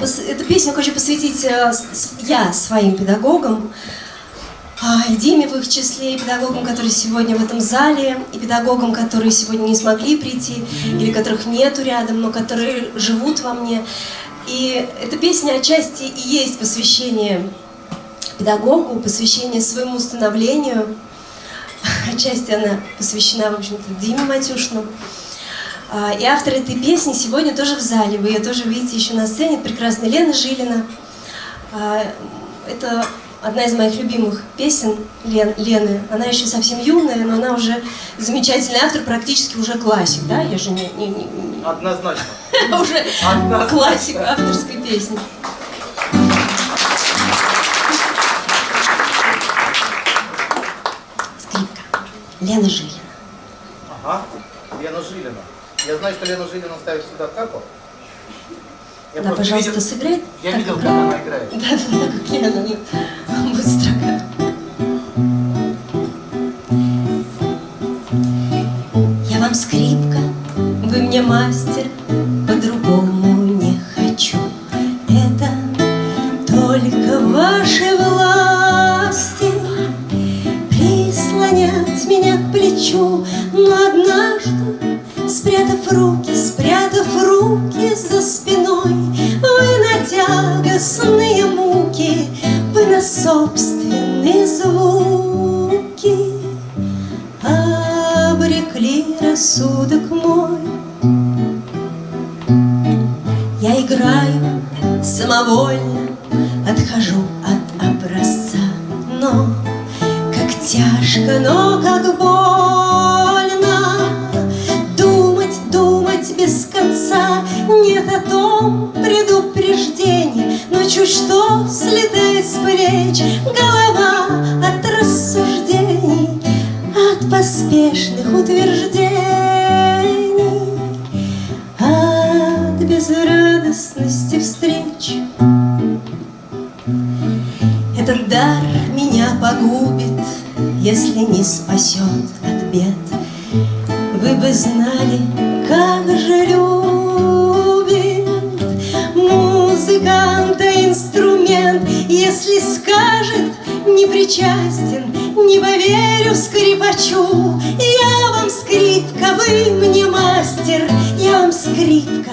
Эту песню хочу посвятить э, я своим педагогам, а, и Диме в их числе, и педагогам, которые сегодня в этом зале, и педагогам, которые сегодня не смогли прийти, или которых нету рядом, но которые живут во мне. И эта песня отчасти и есть посвящение педагогу, посвящение своему становлению. Отчасти она посвящена, в общем-то, Диме Матюшину. А, и автор этой песни сегодня тоже в зале. Вы ее тоже видите еще на сцене. Прекрасная Лена Жилина. А, это одна из моих любимых песен Лен, Лены. Она еще совсем юная, но она уже замечательный автор, практически уже классик, да? Я же не... не, не, не... Однозначно. Уже классик авторской песни. Скрипка. Лена Жилина. Ага, Лена Жилина. Я знаю, что Лена Жилина ставит сюда како. Я да, пожалуйста, видел, сыграй. Я видел, как она играет. Да, да, как Лена, Руки, спрятав руки за спиной, Вы на тягостные муки, Вы на собственные звуки Обрекли рассудок мой. Я играю самовольно, Отхожу от образца, но как тяжко, но о том предупреждений Но чуть что слетает с плеч Голова от рассуждений От поспешных утверждений От безрадостности встреч. Этот дар меня погубит Если не спасет от бед. Вы бы знали, как же инструмент, Если скажет не причастен, не поверю скрипачу. Я вам скрипка, вы мне мастер, я вам скрипка.